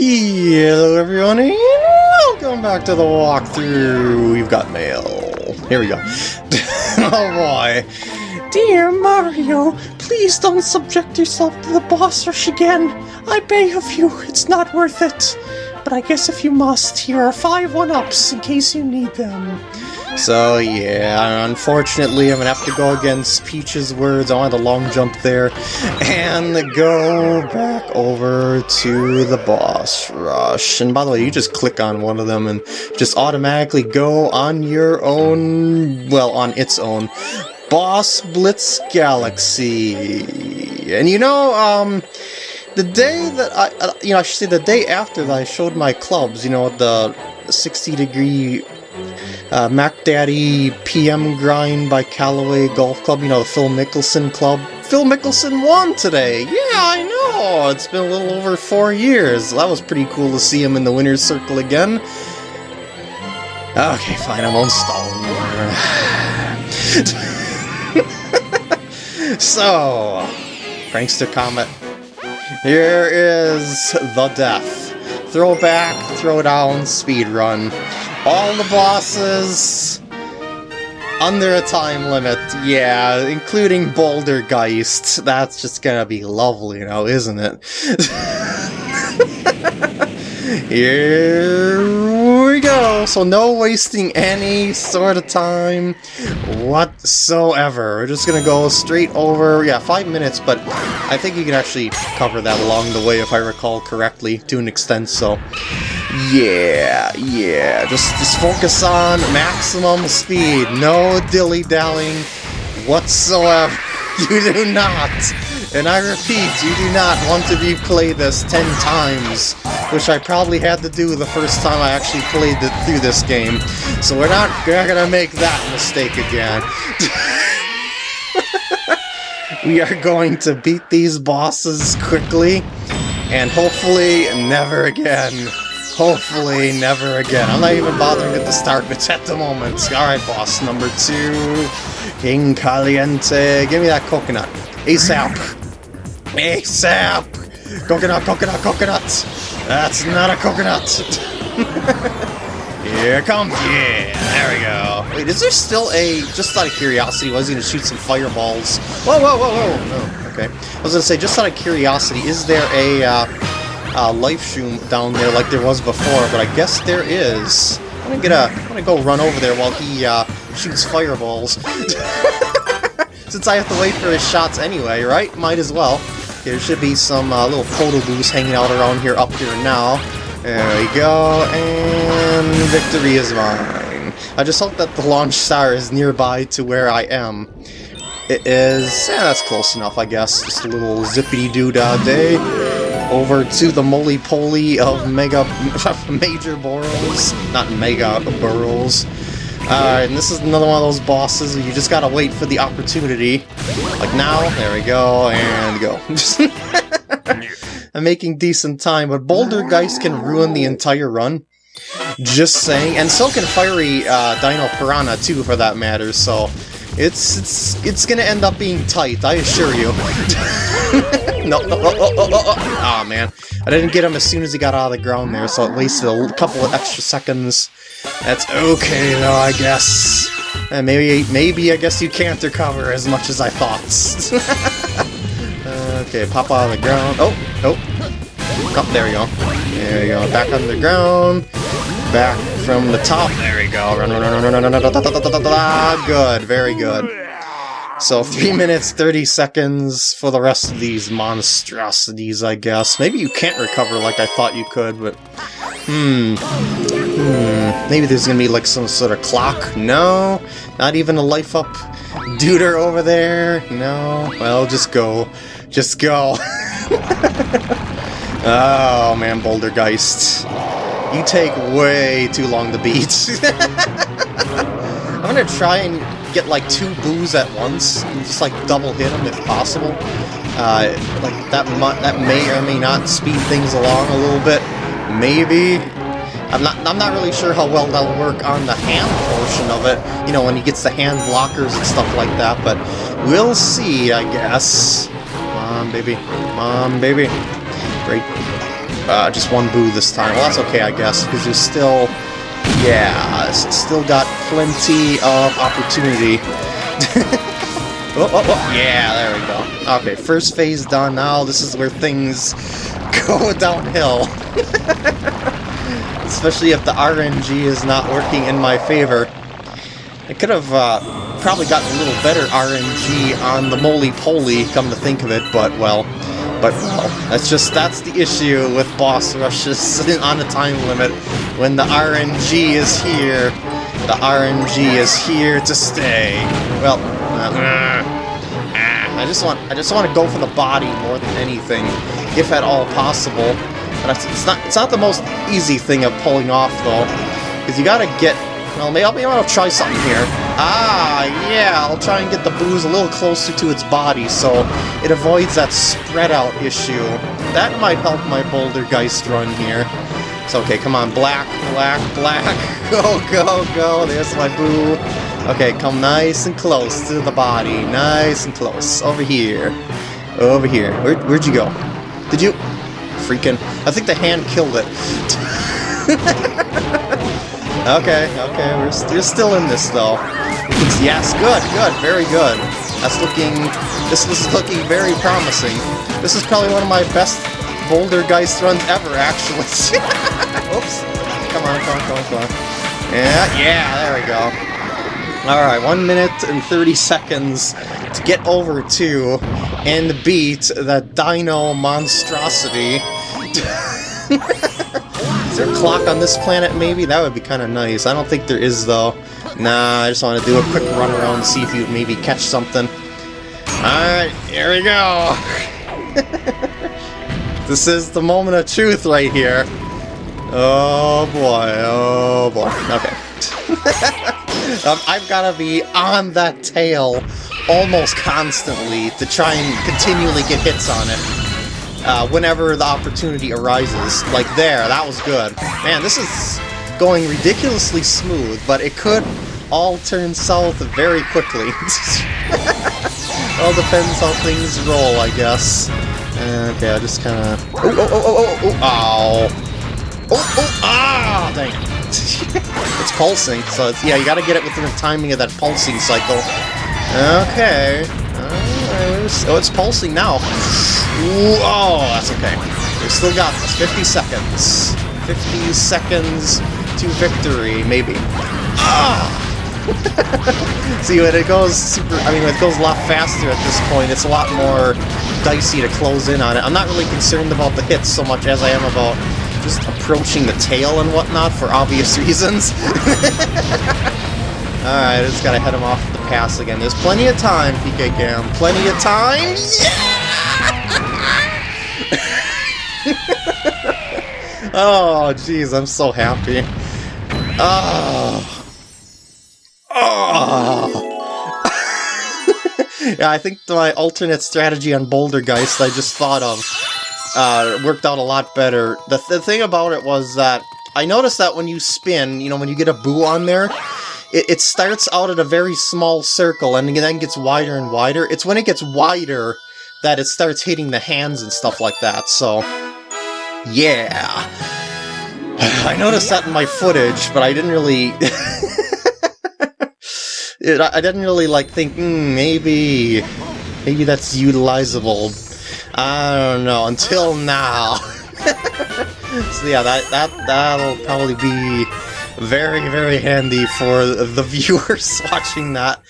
Hello everyone and welcome back to the walkthrough. We've got mail. Here we go. oh boy. Dear Mario, please don't subject yourself to the boss rush again. I beg of you, it's not worth it. But I guess if you must, here are five one-ups in case you need them. So yeah, unfortunately I'm gonna have to go against Peach's words, I want the long jump there, and go back over to the boss rush. And by the way, you just click on one of them and just automatically go on your own, well, on its own, Boss Blitz Galaxy. And you know, um, the day that I, uh, you know, I should say the day after that I showed my clubs, you know, the 60 degree uh, Mack Daddy PM Grind by Callaway Golf Club, you know, the Phil Mickelson Club. Phil Mickelson won today! Yeah, I know! It's been a little over four years. That was pretty cool to see him in the winner's circle again. Okay, fine, I'm on stall. so, Prankster Comet. Here is the death. Throw back, throw down, speed run all the bosses under a time limit, yeah, including Bouldergeist. That's just gonna be lovely now, isn't it? Here we go! So no wasting any sort of time whatsoever. We're just gonna go straight over, yeah, five minutes, but I think you can actually cover that along the way if I recall correctly, to an extent, so... Yeah, yeah, just, just focus on maximum speed, no dilly-dallying whatsoever. You do not, and I repeat, you do not want to be played this ten times, which I probably had to do the first time I actually played the, through this game. So we're not, we're not gonna make that mistake again. we are going to beat these bosses quickly, and hopefully never again. Hopefully never again. I'm not even bothering with the start bits at the moment. Alright, boss number two. King Kaliente. Give me that coconut. ASAP. ASAP. Coconut, coconut, coconut. That's not a coconut. Here comes. Yeah, there we go. Wait, is there still a, just out of curiosity, was he going to shoot some fireballs? Whoa, whoa, whoa, whoa. Okay. I was going to say, just out of curiosity, is there a, uh, uh, life shroom down there like there was before, but I guess there is. I'm gonna get a. I'm gonna go run over there while he uh, shoots fireballs. Since I have to wait for his shots anyway, right? Might as well. There should be some uh, little photo booths hanging out around here, up here now. There we go, and victory is mine. I just hope that the launch star is nearby to where I am. It is... yeah, that's close enough, I guess. Just a little zippity-doo-dah day over to the moly-poly of Mega Major Burrows. Not Mega Burrows. Uh, and this is another one of those bosses you just gotta wait for the opportunity. Like now, there we go, and go. I'm making decent time, but Bouldergeist can ruin the entire run. Just saying, and so can Fiery uh, Dino Piranha too, for that matter, so it's it's it's gonna end up being tight, I assure you. no, no, oh, oh, oh, oh, oh, man. I didn't get him as soon as he got out of the ground there, so it wasted a couple of extra seconds. That's okay, though, I guess. And maybe, maybe I guess you can't recover as much as I thought. okay, pop out of the ground. Oh, oh. Oh, there we go. There we go. Back on the ground. Back from the top. There we go. Run, run, run, run, run, run, run, run, Good, very good. So 3 minutes 30 seconds for the rest of these monstrosities, I guess. Maybe you can't recover like I thought you could, but... Hmm. Hmm. Maybe there's gonna be like some sort of clock? No? Not even a life up duder over there? No? Well, just go. Just go. oh man, Bouldergeist. You take way too long to beat. I'm gonna try and get like two boos at once and just like double hit them if possible. Uh, like that that may or may not speed things along a little bit. Maybe. I'm not I'm not really sure how well that'll work on the hand portion of it, you know, when he gets the hand blockers and stuff like that, but we'll see, I guess. On, baby. On, baby. Great. uh, just one boo this time. Well, that's okay, I guess, because there's still, yeah, still got plenty of opportunity. oh, oh, oh, yeah, there we go. Okay, first phase done. Now this is where things go downhill. Especially if the RNG is not working in my favor. I could have uh, probably gotten a little better RNG on the moly-poly, come to think of it, but, well, but, well, that's just, that's the issue with boss rushes on a time limit. When the RNG is here, the RNG is here to stay. Well, uh, I just want, I just want to go for the body more than anything, if at all possible. But it's not, it's not the most easy thing of pulling off, though, because you gotta get well, maybe I'll, maybe I'll try something here. Ah, yeah, I'll try and get the boos a little closer to its body so it avoids that spread out issue. That might help my Bouldergeist run here. It's okay, come on, black, black, black. Go, go, go, there's my boo. Okay, come nice and close to the body. Nice and close. Over here. Over here. Where, where'd you go? Did you... Freaking... I think the hand killed it. Okay, okay, we're, st we're still in this though. Yes, good, good, very good. That's looking, this is looking very promising. This is probably one of my best Bouldergeist runs ever, actually. Oops. Come on, come on, come on, come on. Yeah, yeah, there we go. Alright, 1 minute and 30 seconds to get over to and beat the Dino monstrosity. There a clock on this planet, maybe? That would be kind of nice. I don't think there is, though. Nah, I just want to do a quick run around and see if you maybe catch something. Alright, here we go! this is the moment of truth right here. Oh boy, oh boy. Okay. um, I've got to be on that tail almost constantly to try and continually get hits on it uh, whenever the opportunity arises. Like there, that was good. Man, this is going ridiculously smooth, but it could all turn south very quickly. all depends how things roll, I guess. Okay, I just kind of... Oh, oh, oh, oh, oh, oh, oh! Oh, oh, ah! Dang it's pulsing, so it's, yeah, you gotta get it within the timing of that pulsing cycle. Okay. Oh, it's pulsing now. Ooh, oh, that's okay. We still got this. 50 seconds. 50 seconds to victory, maybe. Ah! See, when it goes super... I mean, it goes a lot faster at this point. It's a lot more dicey to close in on it. I'm not really concerned about the hits so much as I am about just approaching the tail and whatnot for obvious reasons. Alright, I just gotta head him off the pass again. There's plenty of time, PK Cam. Plenty of time! Yeah! oh, jeez, I'm so happy. Oh. Oh. yeah, I think my alternate strategy on Bouldergeist I just thought of uh, worked out a lot better. The, th the thing about it was that I noticed that when you spin, you know, when you get a boo on there, it, it starts out at a very small circle and then gets wider and wider. It's when it gets wider that it starts hitting the hands and stuff like that, so... Yeah. I noticed that in my footage, but I didn't really... it, I didn't really, like, think, mm, maybe... Maybe that's utilizable. I don't know, until now. so yeah, that, that, that'll probably be very, very handy for the viewers watching that.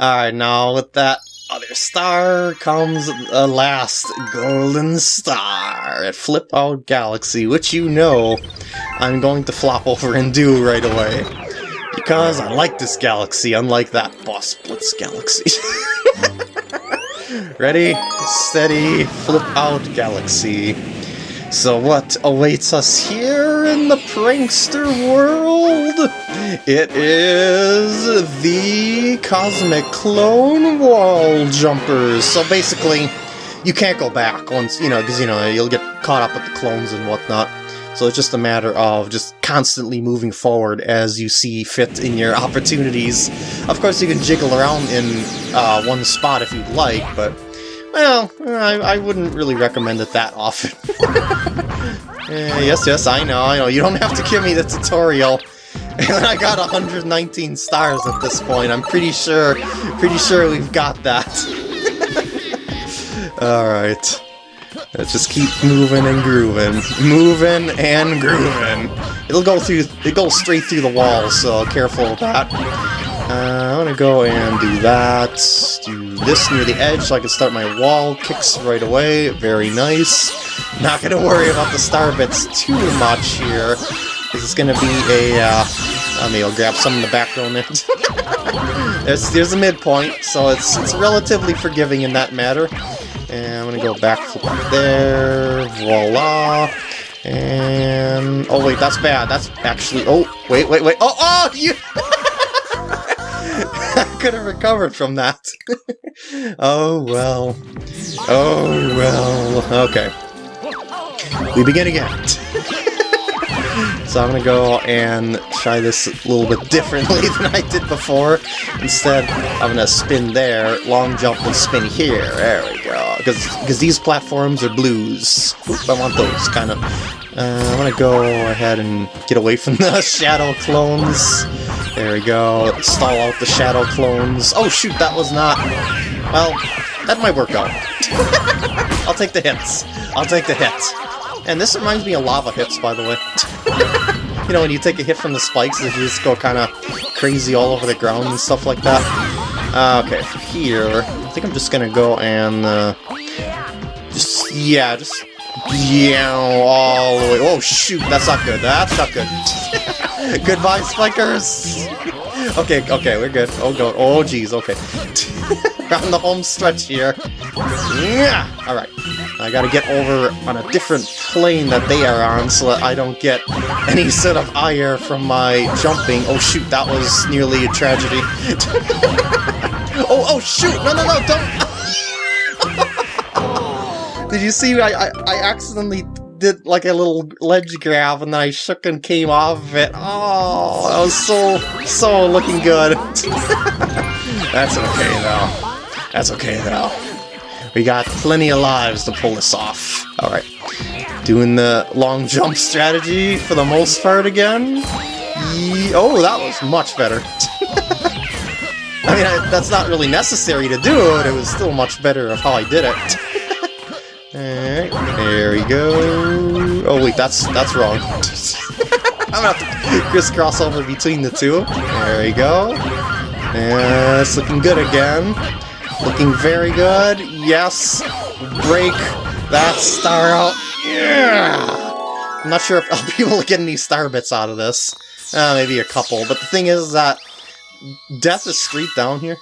Alright, now with that other star comes the last golden star at Flip Out Galaxy, which you know I'm going to flop over and do right away. Because I like this galaxy, unlike that Boss Blitz galaxy. Ready, steady, flip out galaxy. So what awaits us here in the prankster world? It is the Cosmic Clone Wall Jumpers. So basically, you can't go back once, you know, because, you know, you'll get caught up with the clones and whatnot. So it's just a matter of just constantly moving forward as you see fit in your opportunities. Of course, you can jiggle around in uh, one spot if you'd like, but well, I, I wouldn't really recommend it that often. Eh, yes, yes, I know, I know. You don't have to give me the tutorial. And I got 119 stars at this point. I'm pretty sure, pretty sure we've got that. Alright. Let's just keep moving and grooving. Moving and grooving. It'll go through, it goes straight through the wall, so careful with that. Uh, I'm gonna go and do that. Do this near the edge so I can start my wall kicks right away. Very nice. Not gonna worry about the star bits too much here. This is gonna be a, uh, I mean, I'll grab some in the background there. there's, there's a midpoint, so it's, it's relatively forgiving in that matter. And I'm gonna go back there, voila. And, oh wait, that's bad. That's actually, oh, wait, wait, wait. Oh, oh, you! Could have recovered from that. oh well. Oh well. Okay. We begin again. so I'm gonna go and try this a little bit differently than I did before. Instead, I'm gonna spin there, long jump and spin here. There we go. Because because these platforms are blues. I want those kind of. Uh, I'm gonna go ahead and get away from the shadow clones. There we go. Stall out the shadow clones. Oh shoot, that was not... Well, that might work out. I'll take the hits. I'll take the hits. And this reminds me of lava hits, by the way. you know, when you take a hit from the spikes, they just go kind of crazy all over the ground and stuff like that. Uh, okay, here, I think I'm just gonna go and... Uh, just, yeah, just... Yeah, all the way... Oh shoot, that's not good. That's not good. Goodbye, spikers! Okay, okay, we're good. Oh god, oh jeez, okay. on the home stretch here. Yeah! Alright. I gotta get over on a different plane that they are on so that I don't get any sort of ire from my jumping. Oh shoot, that was nearly a tragedy. oh, oh shoot! No, no, no, don't! Did you see I, I, I accidentally did like a little ledge grab and then I shook and came off of it. Oh, that was so, so looking good. That's okay though. That's okay though. We got plenty of lives to pull this off. Alright. Doing the long jump strategy for the most part again. Ye oh, that was much better. I mean, I, that's not really necessary to do it, it was still much better of how I did it. Alright, there we go. Oh wait, that's that's wrong. I'm gonna have to crisscross over between the two. There we go. And it's looking good again. Looking very good. Yes. Break that star out. Yeah. I'm not sure if I'll be able to get any star bits out of this. Uh, maybe a couple. But the thing is that death is straight down here.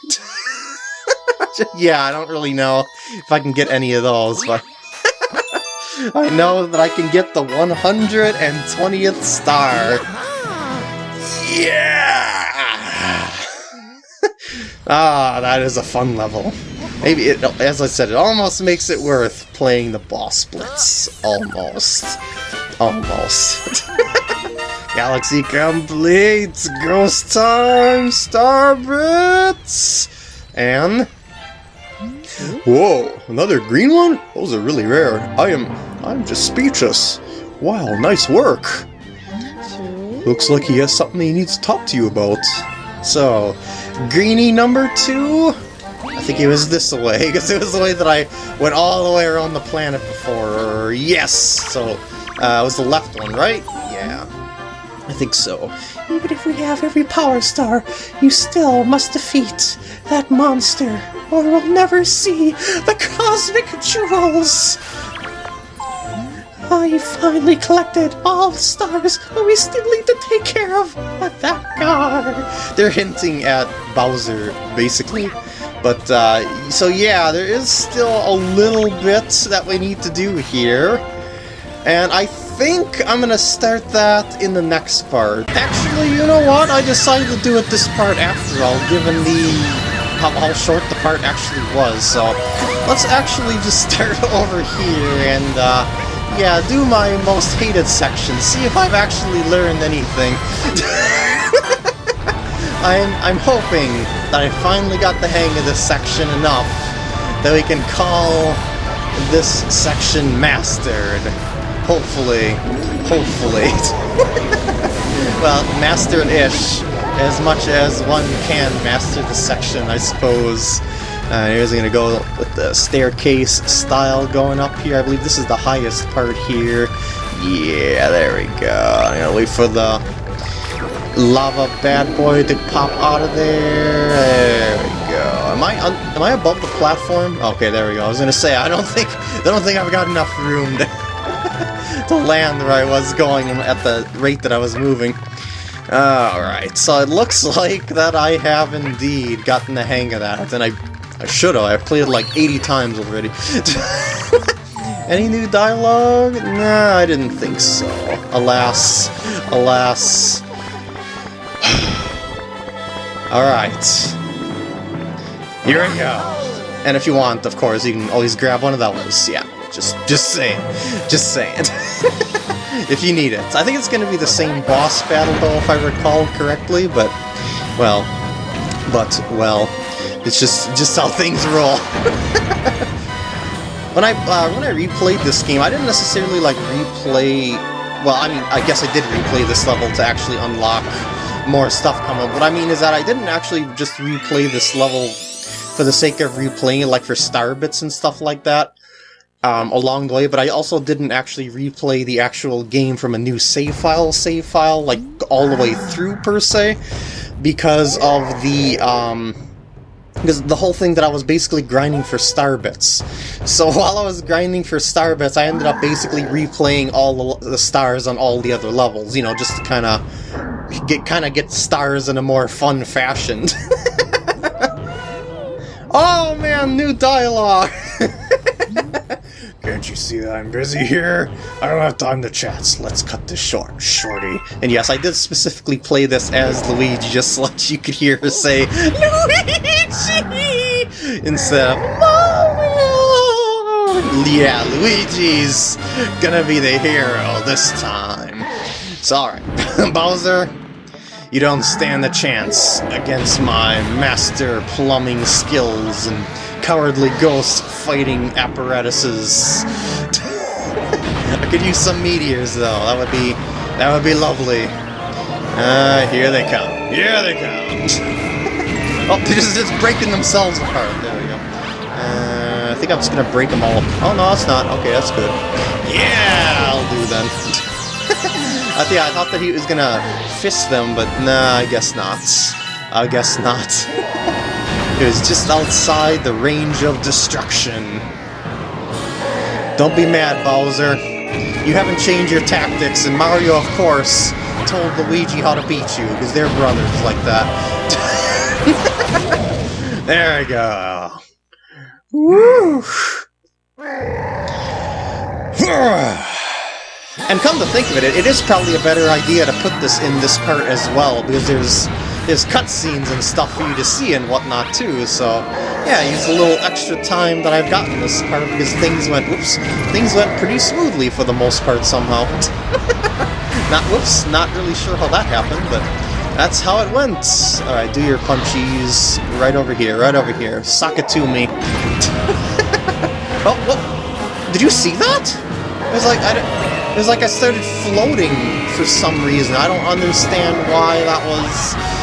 yeah, I don't really know if I can get any of those, but... I know that I can get the 120th star. Yeah! ah, that is a fun level. Maybe, it, as I said, it almost makes it worth playing the boss blitz. Almost. Almost. Galaxy complete! Ghost time! Star bits! And Whoa, another green one? Those are really rare. I am... I'm just speechless. Wow, nice work. Looks like he has something he needs to talk to you about. So, greenie number two? I think it was this way, because it was the way that I went all the way around the planet before. Yes! So, uh, it was the left one, right? Yeah. I think so. Even if we have every power star, you still must defeat that monster or we'll never see the cosmic jewels! I finally collected all the stars, but we still need to take care of that guy. They're hinting at Bowser, basically. But, uh, so yeah, there is still a little bit that we need to do here. And I think I'm gonna start that in the next part. Actually, you know what? I decided to do it this part after all, given the how, how short the part actually was, so let's actually just start over here and, uh, yeah, do my most hated section, see if I've actually learned anything. I'm, I'm hoping that I finally got the hang of this section enough that we can call this section mastered. Hopefully. Hopefully. well, mastered-ish, as much as one can master the section, I suppose. Uh, here's gonna go with the staircase style going up here. I believe this is the highest part here. Yeah, there we go. I'm gonna wait for the lava bad boy to pop out of there. There we go. Am I am I above the platform? Okay, there we go. I was gonna say I don't think I don't think I've got enough room to to land where I was going at the rate that I was moving. Alright, so it looks like that I have indeed gotten the hang of that, and I, I should have. I've played it like 80 times already. Any new dialogue? Nah, I didn't think so. Alas, alas. Alright. Here we go. And if you want, of course, you can always grab one of those. Yeah, just just saying. Just saying. if you need it. I think it's going to be the same boss battle, though, if I recall correctly, but, well, but, well, it's just just how things roll. when I uh, when I replayed this game, I didn't necessarily, like, replay... Well, I mean, I guess I did replay this level to actually unlock more stuff coming, what I mean is that I didn't actually just replay this level for the sake of replaying it, like for star bits and stuff like that um, along the way, but I also didn't actually replay the actual game from a new save file, save file, like all the way through per se, because of the, um, because the whole thing that I was basically grinding for star bits. So while I was grinding for star bits, I ended up basically replaying all the, stars on all the other levels, you know, just to kind of get kind of get stars in a more fun fashion. oh man, new dialogue! You see that I'm busy here? I don't have time to chat, let's cut this short, shorty. And yes, I did specifically play this as Luigi, just so that you could hear her say, Luigi! Instead of Mario! Yeah, Luigi's gonna be the hero this time. So, alright, Bowser, you don't stand a chance against my master plumbing skills and cowardly ghost fighting apparatuses. I could use some meteors though. That would be that would be lovely. Ah, uh, here they come. Here they come. oh, they're just, just breaking themselves apart. There we go. Uh, I think I'm just gonna break them all. Oh no, it's not. Okay, that's good. Yeah, I'll do then. I think I thought that he was gonna fist them, but nah, I guess not. I guess not. It was just outside the range of destruction. Don't be mad, Bowser. You haven't changed your tactics, and Mario, of course, told Luigi how to beat you, because they're brothers like that. there we go. Woo! And come to think of it, it is probably a better idea to put this in this part as well, because there's there's cutscenes and stuff for you to see and whatnot too, so yeah, use a little extra time that I've gotten this part because things went, whoops, things went pretty smoothly for the most part somehow. not, whoops, not really sure how that happened, but that's how it went. Alright, do your punchies right over here, right over here. Sock it to me. oh, what? Did you see that? It was like, I, it was like I started floating for some reason. I don't understand why that was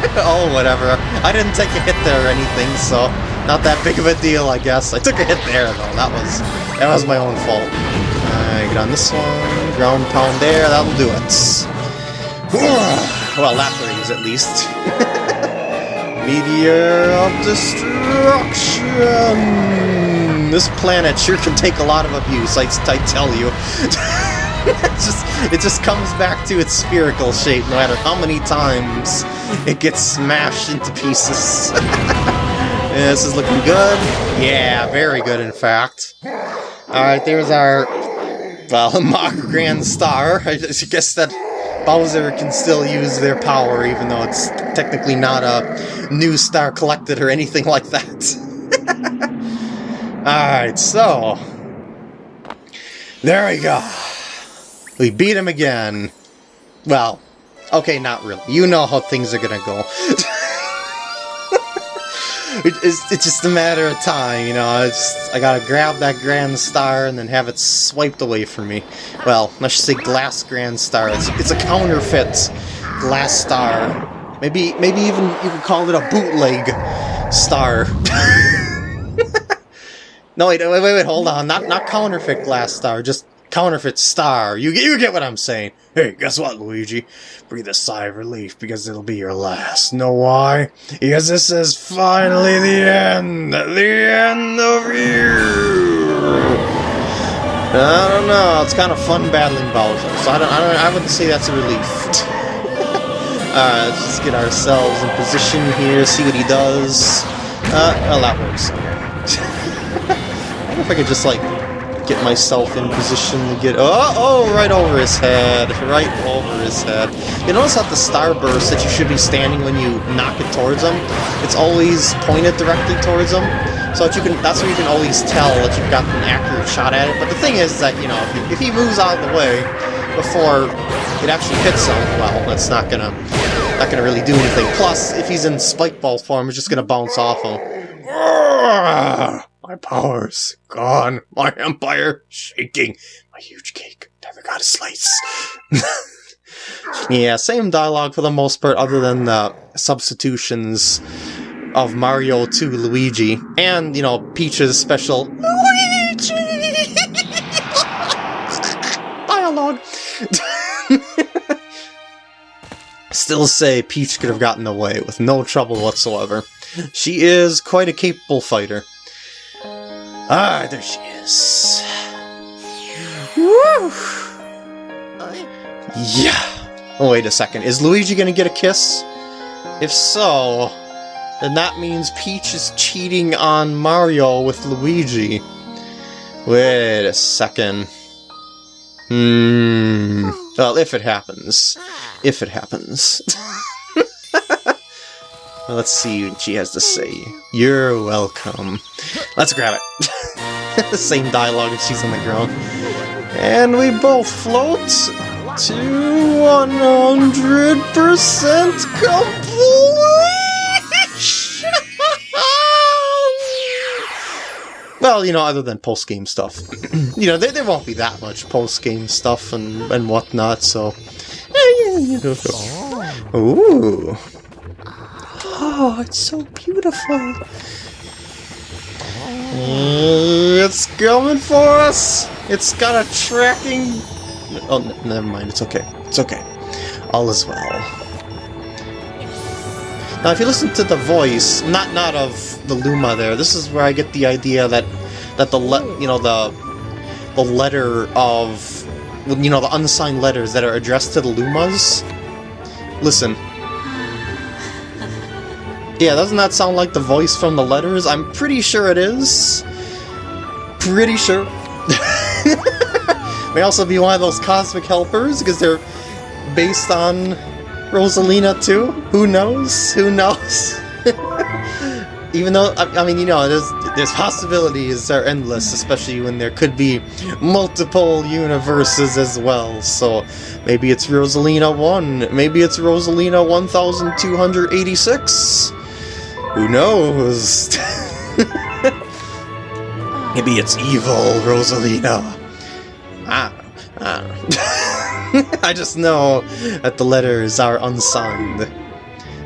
oh, whatever. I didn't take a hit there or anything, so not that big of a deal, I guess. I took a hit there, though. That was that was my own fault. Uh, get on this one. Ground pound there. That'll do it. well, that rings at least. Meteor of destruction. This planet sure can take a lot of abuse. I, I tell you. it just it just comes back to its spherical shape no matter how many times it gets smashed into pieces. yeah, this is looking good. Yeah, very good in fact. Alright, there's our well, Mach Grand Star. I guess that Bowser can still use their power even though it's technically not a new star collected or anything like that. Alright, so... There we go. We beat him again. Well, okay, not really. You know how things are gonna go. it's, it's just a matter of time, you know. It's, I gotta grab that Grand Star and then have it swiped away from me. Well, should say Glass Grand Star. It's, it's a counterfeit Glass Star. Maybe, maybe even you could call it a bootleg star. no, wait, wait, wait, wait, hold on. Not, not counterfeit Glass Star, just counterfeit star. You, you get what I'm saying. Hey, guess what, Luigi? Breathe a sigh of relief because it'll be your last. Know why? Because this is finally the end. The end of you. I don't know. It's kind of fun battling Bowser, so I don't. I, don't, I wouldn't say that's a relief. Alright, let's just get ourselves in position here, see what he does. Uh, well, that works. I wonder if I could just, like, get myself in position to get... Oh, oh, right over his head. Right over his head. You notice how the starburst that you should be standing when you knock it towards him, it's always pointed directly towards him. So that you can, that's where you can always tell that you've got an accurate shot at it. But the thing is that, you know, if, if he moves out of the way before it actually hits him, well, that's not gonna, not gonna really do anything. Plus, if he's in spike ball form, it's just gonna bounce off him. My power's gone. My empire shaking. My huge cake never got a slice. yeah, same dialogue for the most part, other than the substitutions of Mario to Luigi, and you know Peach's special Luigi dialogue. Still say Peach could have gotten away with no trouble whatsoever. She is quite a capable fighter. Ah, there she is. Woo! Yeah. Oh, wait a second. Is Luigi gonna get a kiss? If so, then that means Peach is cheating on Mario with Luigi. Wait a second. Hmm. Well, if it happens. If it happens. Let's see what she has to say. You're welcome. Let's grab it. the same dialogue as she's on the ground. And we both float to 100% completion! well, you know, other than post-game stuff. you know, there, there won't be that much post-game stuff and, and whatnot, so... Eh, Ooh. Oh, it's so beautiful. Uh, it's coming for us! It's got a tracking... Oh, never mind. It's okay. It's okay. All is well. Now, if you listen to the voice, not not of the Luma there, this is where I get the idea that that the you know the the letter of you know the unsigned letters that are addressed to the Lumas. Listen. Yeah, doesn't that sound like the voice from the letters? I'm pretty sure it is. Pretty sure. May also be one of those cosmic helpers, because they're based on Rosalina too? Who knows? Who knows? Even though, I, I, mean, you know, there's, there's possibilities are endless, especially when there could be multiple universes as well, so maybe it's Rosalina 1, maybe it's Rosalina 1286, who knows? Maybe it's evil, Rosalina. Ah, ah. I just know that the letters are unsigned.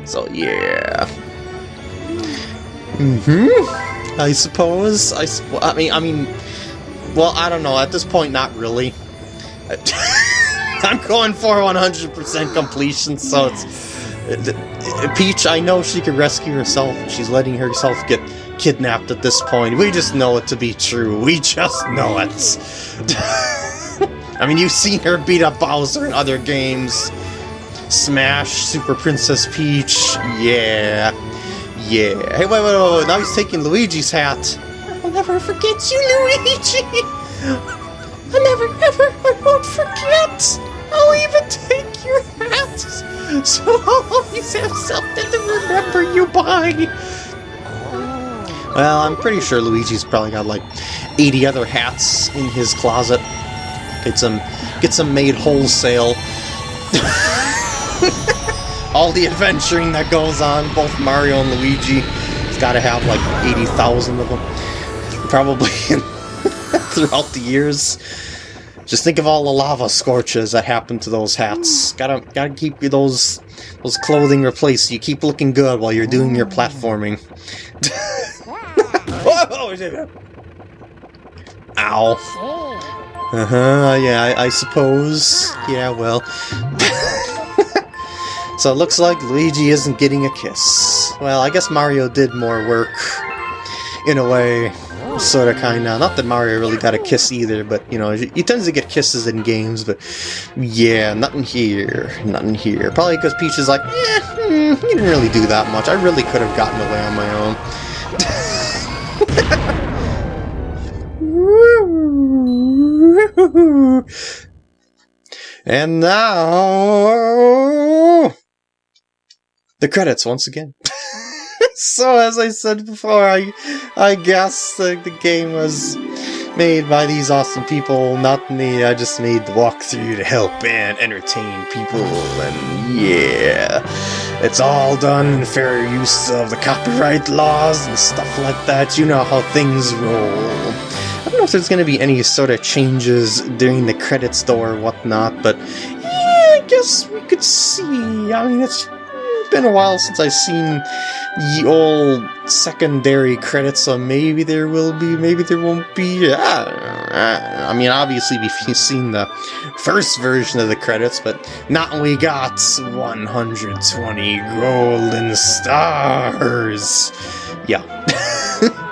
So yeah. Mm-hmm. I suppose. I. I mean. I mean. Well, I don't know. At this point, not really. I'm going for 100% completion, so it's Peach, I know she can rescue herself. She's letting herself get kidnapped at this point. We just know it to be true. We just know it. I mean, you've seen her beat up Bowser in other games. Smash, Super Princess Peach, yeah. Yeah. Hey, wait, wait, wait, wait. now he's taking Luigi's hat. I'll never forget you, Luigi! I'll never, ever, I won't forget! I'll even take your hat! so I'll always have something to remember you by. Well, I'm pretty sure Luigi's probably got like 80 other hats in his closet. Get some, get some made wholesale. All the adventuring that goes on, both Mario and Luigi. It's got to have like 80,000 of them. Probably throughout the years. Just think of all the lava scorches that happened to those hats. Gotta gotta keep those those clothing replaced. You keep looking good while you're doing your platforming. Whoa! Ow. Uh-huh, yeah, I, I suppose. Yeah, well. so it looks like Luigi isn't getting a kiss. Well, I guess Mario did more work. In a way. Sorta, kinda. Not that Mario really got a kiss either, but, you know, he tends to get kisses in games, but... Yeah, nothing here. Nothing here. Probably because Peach is like, eh, hmm, he didn't really do that much. I really could have gotten away on my own. and now... The credits once again. so as I said before, I I guess the, game was made by these awesome people, not me. I just made the walkthrough to help and entertain people, and yeah, it's all done in fair use of the copyright laws and stuff like that. You know how things roll. I don't know if there's going to be any sort of changes during the credits though or whatnot, but yeah, I guess we could see. I mean, it's been a while since I've seen the old secondary credits, so maybe there will be, maybe there won't be. I mean, obviously we've seen the first version of the credits, but not we got 120 golden stars. Yeah.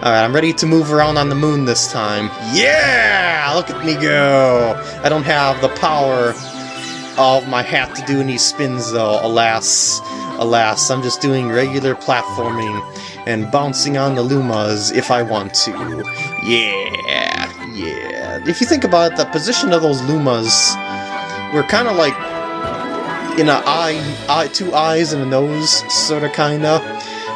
Alright, I'm ready to move around on the moon this time. Yeah! Look at me go! I don't have the power of my hat to do any spins though, alas. Alas, I'm just doing regular platforming and bouncing on the Lumas if I want to. Yeah, yeah. If you think about it, the position of those Lumas we're kind of like in a eye, eye, two eyes and a nose, sort of, kind of.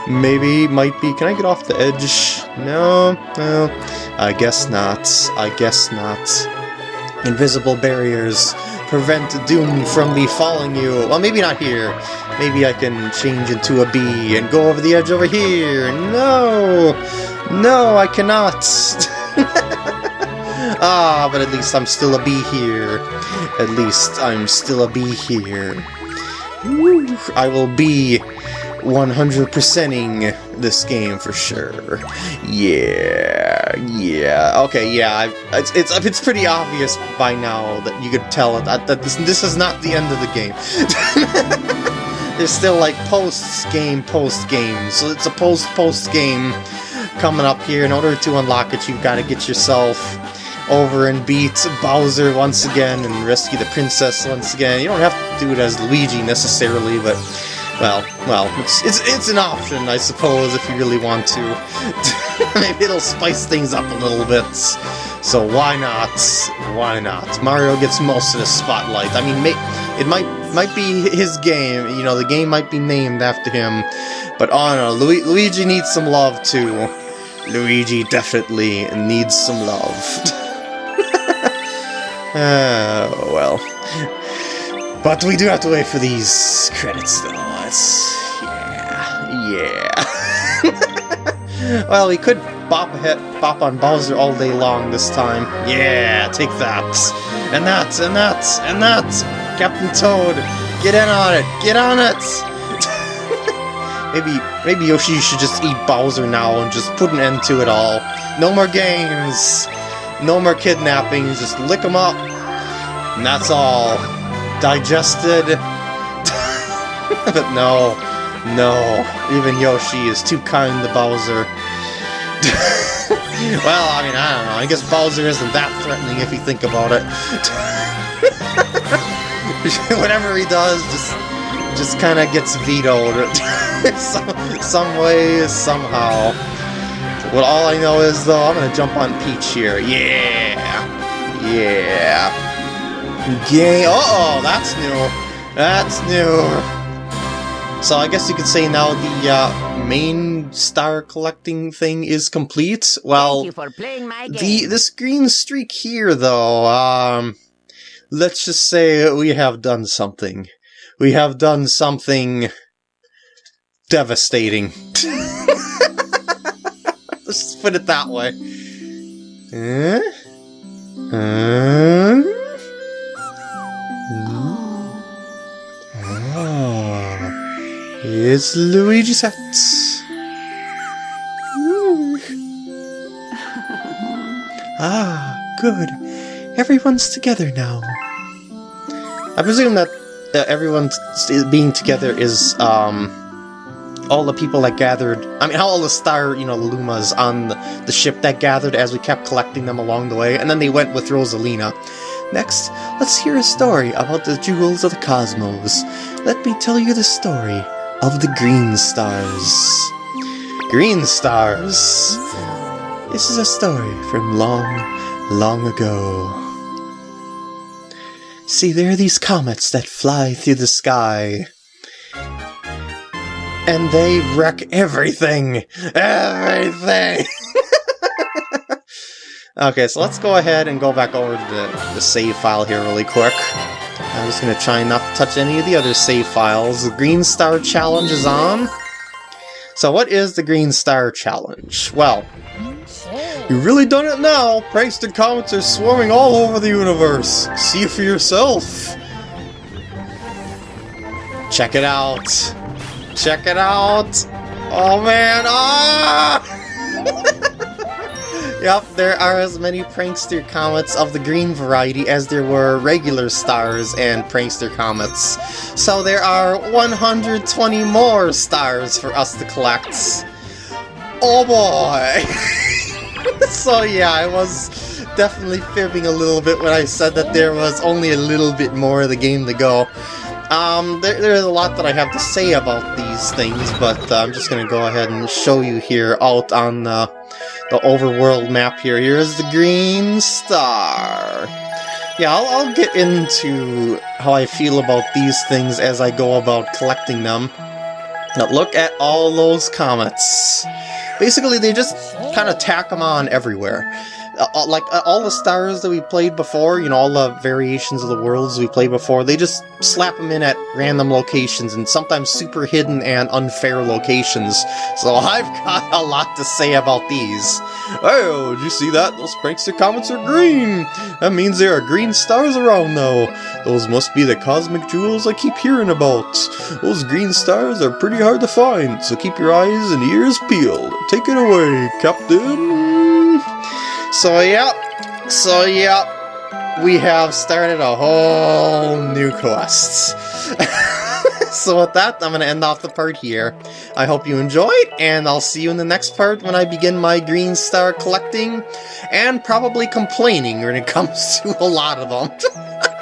Maybe, might be. Can I get off the edge? No, no. I guess not. I guess not. Invisible barriers prevent doom from befalling you. Well, maybe not here. Maybe I can change into a bee and go over the edge over here. No! No, I cannot! ah, but at least I'm still a bee here. At least I'm still a bee here. I will be 100%ing this game for sure. Yeah, yeah. Okay, yeah. it's, it's it's pretty obvious by now that you could tell that, that this this is not the end of the game. There's still like post game, post game. So it's a post post game coming up here. In order to unlock it, you've got to get yourself over and beat Bowser once again and rescue the princess once again. You don't have to do it as Luigi necessarily, but well, well, it's, it's, it's an option, I suppose, if you really want to. Maybe it'll spice things up a little bit. So why not? Why not? Mario gets most of the spotlight. I mean, it might might be his game. You know, the game might be named after him. But oh Lu Luigi needs some love too. Luigi definitely needs some love. oh, well. But we do have to wait for these credits, though. It's... yeah, yeah. well, he could bop hit, bop on Bowser all day long this time. Yeah, take that. And that, and that, and that! Captain Toad, get in on it, get on it! maybe, maybe Yoshi should just eat Bowser now and just put an end to it all. No more games! No more kidnappings, just lick them up. And that's all digested. But no, no, even Yoshi is too kind to Bowser. well, I mean, I don't know. I guess Bowser isn't that threatening if you think about it. Whatever he does, just just kind of gets vetoed some, some way, somehow. Well, all I know is, though, I'm going to jump on Peach here. Yeah! Yeah! Game. Uh oh, that's new. That's new. So I guess you could say now the uh, main star collecting thing is complete. Well, the this green streak here, though, um, let's just say we have done something. We have done something devastating. Let's put it that way. Huh? Huh? It's Luigi's hat. Ah, good. Everyone's together now. I presume that uh, everyone being together is um, all the people that gathered. I mean, all the star, you know, Lumas on the, the ship that gathered as we kept collecting them along the way, and then they went with Rosalina. Next, let's hear a story about the jewels of the cosmos. Let me tell you the story of the green stars. Green stars. This is a story from long, long ago. See, there are these comets that fly through the sky. And they wreck everything! Everything! okay, so let's go ahead and go back over to the, the save file here really quick. I'm just gonna try not to touch any of the other save files. The Green Star Challenge is on. So what is the Green Star Challenge? Well, you really done it now! Prankster comets are swarming all over the universe! See for yourself! Check it out! Check it out! Oh man! Ah! yep, there are as many Prankster comets of the green variety as there were regular stars and Prankster comets. So there are 120 more stars for us to collect. Oh boy! so yeah, I was definitely fibbing a little bit when I said that there was only a little bit more of the game to go. Um, there, there's a lot that I have to say about these things, but uh, I'm just going to go ahead and show you here out on the, the overworld map here. Here's the green star. Yeah, I'll, I'll get into how I feel about these things as I go about collecting them. Now look at all those comets. Basically, they just kind of tack them on everywhere. Uh, like uh, all the stars that we played before, you know, all the variations of the worlds we played before, they just slap them in at random locations and sometimes super hidden and unfair locations. So I've got a lot to say about these. Oh, did you see that? Those prankster comets are green! That means there are green stars around though. Those must be the cosmic jewels I keep hearing about. Those green stars are pretty hard to find, so keep your eyes and ears peeled. Take it away, Captain! So, yep. So, yep. We have started a whole new quest. so with that, I'm going to end off the part here. I hope you enjoyed, and I'll see you in the next part when I begin my green star collecting, and probably complaining when it comes to a lot of them.